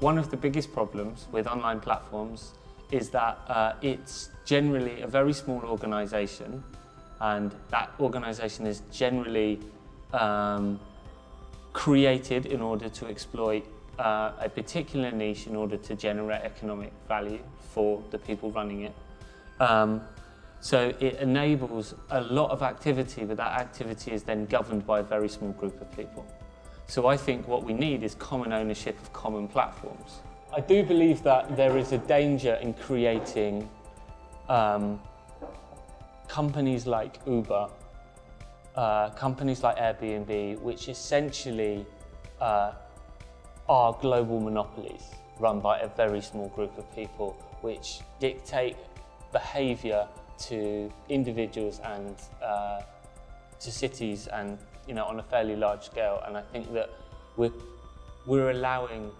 one of the biggest problems with online platforms is that uh, it's generally a very small organisation and that organisation is generally um, created in order to exploit uh, a particular niche in order to generate economic value for the people running it. Um, so it enables a lot of activity, but that activity is then governed by a very small group of people. So I think what we need is common ownership of common platforms. I do believe that there is a danger in creating um, companies like Uber, uh, companies like Airbnb, which essentially uh, are global monopolies run by a very small group of people, which dictate behaviour to individuals and uh, to cities and you know on a fairly large scale. And I think that we're we're allowing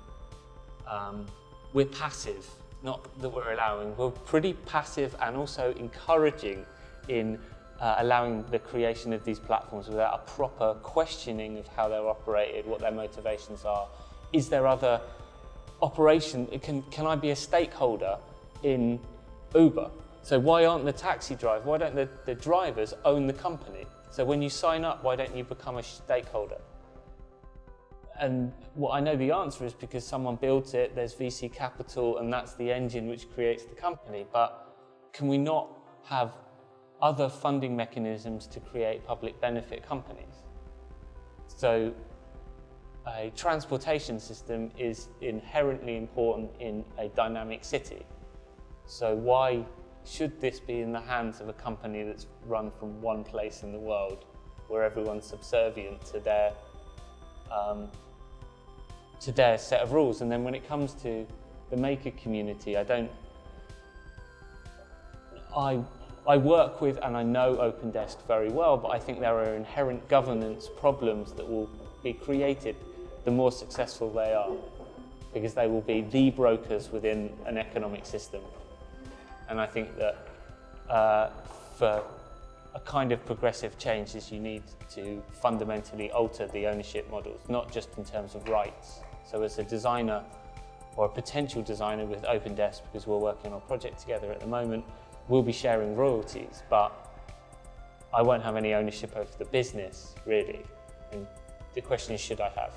um, we're passive not that we're allowing we're pretty passive and also encouraging in uh, allowing the creation of these platforms without a proper questioning of how they're operated what their motivations are. Is there other operation can can I be a stakeholder in Uber? So why aren't the taxi drivers, why don't the, the drivers own the company? So when you sign up, why don't you become a stakeholder? And what I know the answer is because someone builds it, there's VC capital, and that's the engine which creates the company. But can we not have other funding mechanisms to create public benefit companies? So a transportation system is inherently important in a dynamic city. So why should this be in the hands of a company that's run from one place in the world where everyone's subservient to their um, to their set of rules? And then when it comes to the maker community I don't I I work with and I know OpenDesk very well but I think there are inherent governance problems that will be created the more successful they are because they will be the brokers within an economic system and I think that uh, for a kind of progressive change is you need to fundamentally alter the ownership models, not just in terms of rights. So as a designer or a potential designer with OpenDesk, because we're working on a project together at the moment, we'll be sharing royalties, but I won't have any ownership over the business, really. And the question is, should I have?